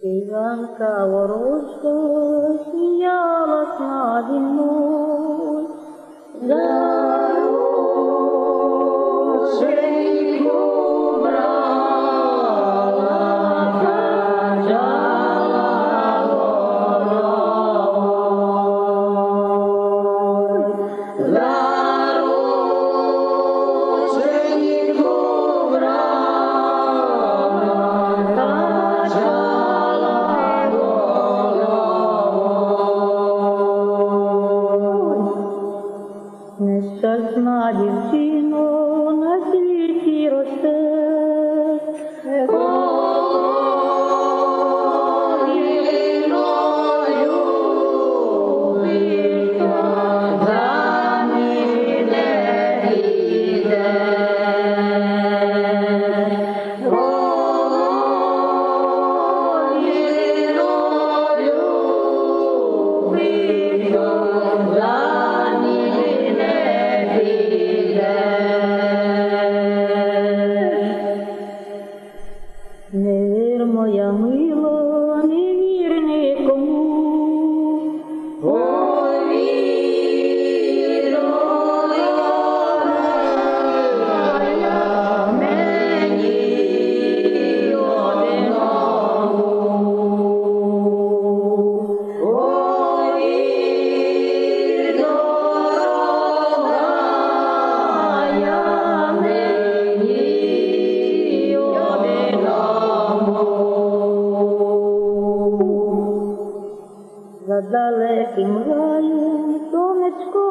سواك ورشد يا مصنع النور знає всі. я мы За далеким раєм сонечко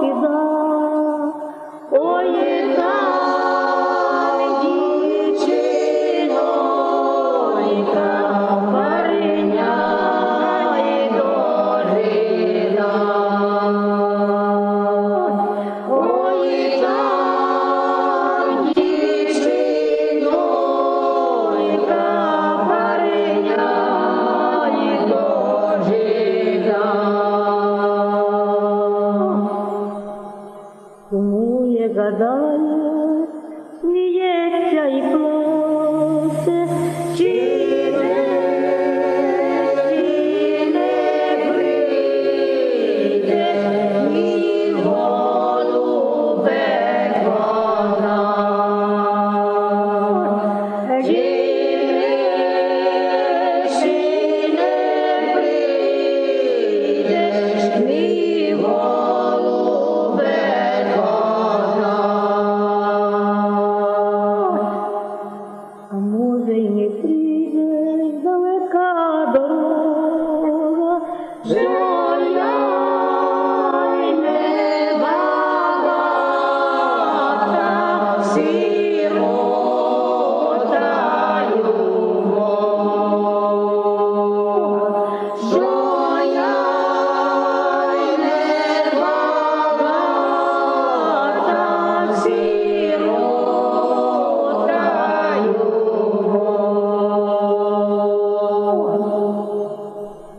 сіда. Ой, не гадая, не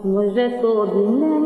मुझको दिन